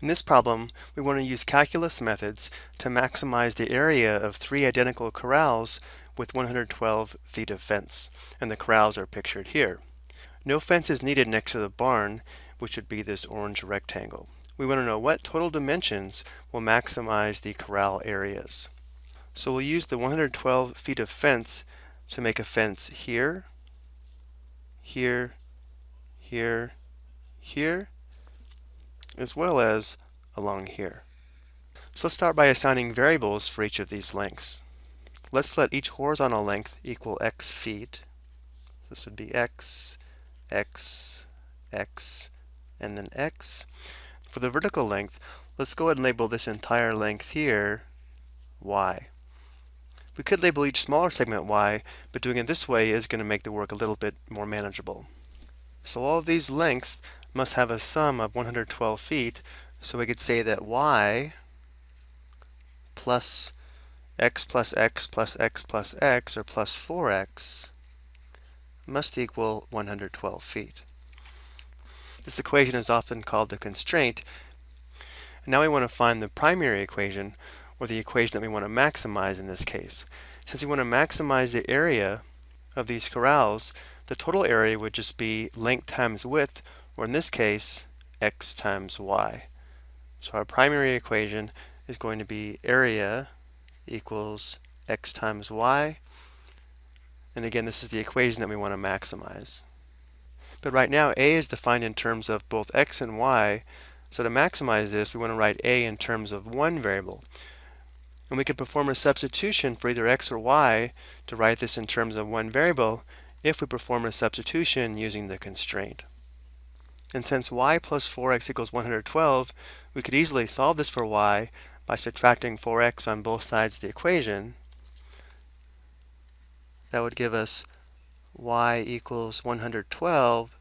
In this problem, we want to use calculus methods to maximize the area of three identical corrals with 112 feet of fence, and the corrals are pictured here. No fence is needed next to the barn, which would be this orange rectangle. We want to know what total dimensions will maximize the corral areas. So we'll use the 112 feet of fence to make a fence here, here, here, here, as well as along here. So let's start by assigning variables for each of these lengths. Let's let each horizontal length equal x feet. This would be x, x, x, and then x. For the vertical length, let's go ahead and label this entire length here y. We could label each smaller segment y, but doing it this way is going to make the work a little bit more manageable. So all of these lengths must have a sum of 112 feet, so we could say that y plus x plus x plus x plus x, or plus 4x, must equal 112 feet. This equation is often called the constraint. And now we want to find the primary equation, or the equation that we want to maximize in this case. Since we want to maximize the area of these corrals, the total area would just be length times width, or in this case, x times y. So our primary equation is going to be area equals x times y. And again, this is the equation that we want to maximize. But right now, a is defined in terms of both x and y. So to maximize this, we want to write a in terms of one variable. And we could perform a substitution for either x or y to write this in terms of one variable if we perform a substitution using the constraint. And since y plus 4x equals 112, we could easily solve this for y by subtracting 4x on both sides of the equation. That would give us y equals 112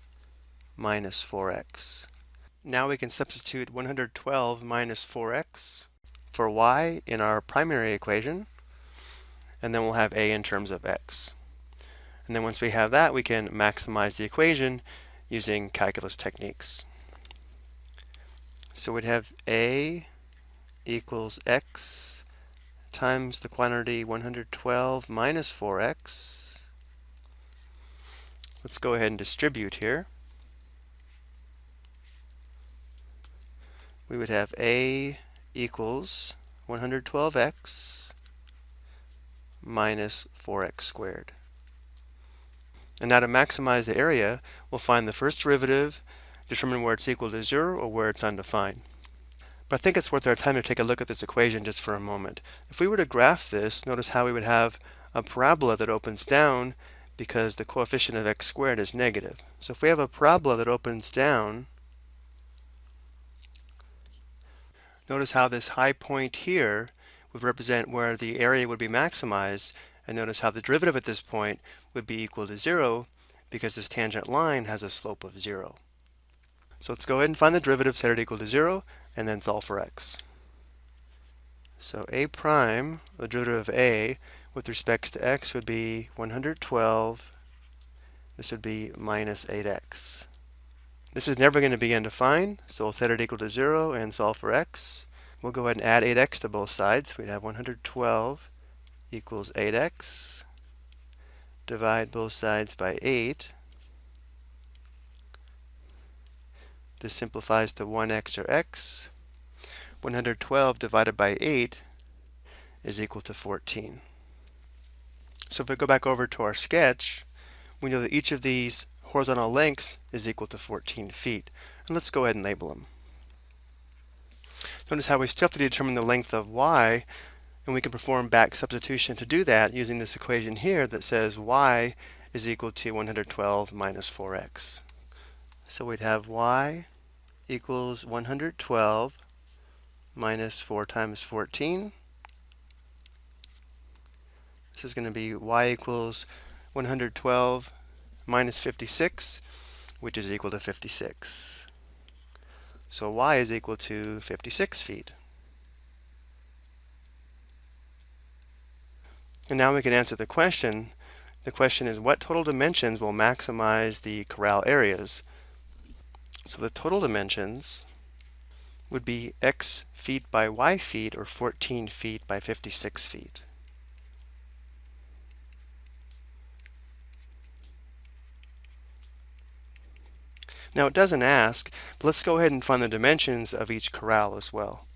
minus 4x. Now we can substitute 112 minus 4x for y in our primary equation, and then we'll have a in terms of x. And then once we have that, we can maximize the equation using calculus techniques. So we'd have a equals x times the quantity 112 minus 4x. Let's go ahead and distribute here. We would have a equals 112x minus 4x squared. And now to maximize the area, we'll find the first derivative, determine where it's equal to zero or where it's undefined. But I think it's worth our time to take a look at this equation just for a moment. If we were to graph this, notice how we would have a parabola that opens down because the coefficient of x squared is negative. So if we have a parabola that opens down, notice how this high point here would represent where the area would be maximized, and notice how the derivative at this point would be equal to zero because this tangent line has a slope of zero. So let's go ahead and find the derivative, set it equal to zero, and then solve for x. So a prime, the derivative of a, with respect to x would be 112. This would be minus 8x. This is never going to be undefined, so we'll set it equal to 0 and solve for x. We'll go ahead and add 8x to both sides. We'd have 112 equals 8x. Divide both sides by 8. This simplifies to 1x or x. 112 divided by 8 is equal to 14. So if we go back over to our sketch, we know that each of these horizontal lengths is equal to 14 feet. And let's go ahead and label them. Notice how we still have to determine the length of y, and we can perform back substitution to do that using this equation here that says y is equal to 112 minus 4x. So we'd have y equals 112 minus 4 times 14. This is going to be y equals 112 minus 56, which is equal to 56. So y is equal to 56 feet. And now we can answer the question. The question is what total dimensions will maximize the corral areas? So the total dimensions would be x feet by y feet, or 14 feet by 56 feet. Now it doesn't ask, but let's go ahead and find the dimensions of each corral as well.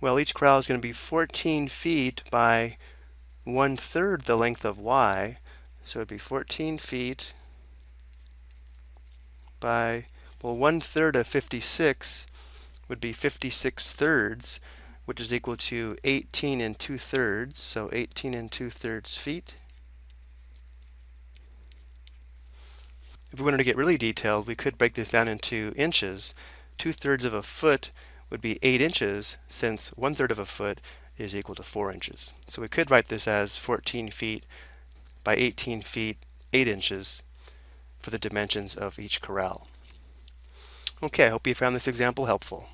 Well, each corral is going to be 14 feet by one third the length of y. So it'd be 14 feet by, well, one third of 56 would be 56 thirds, which is equal to 18 and 2 thirds. So 18 and 2 thirds feet. If we wanted to get really detailed, we could break this down into inches. Two thirds of a foot would be eight inches, since one third of a foot is equal to four inches. So we could write this as 14 feet by 18 feet, eight inches for the dimensions of each corral. Okay, I hope you found this example helpful.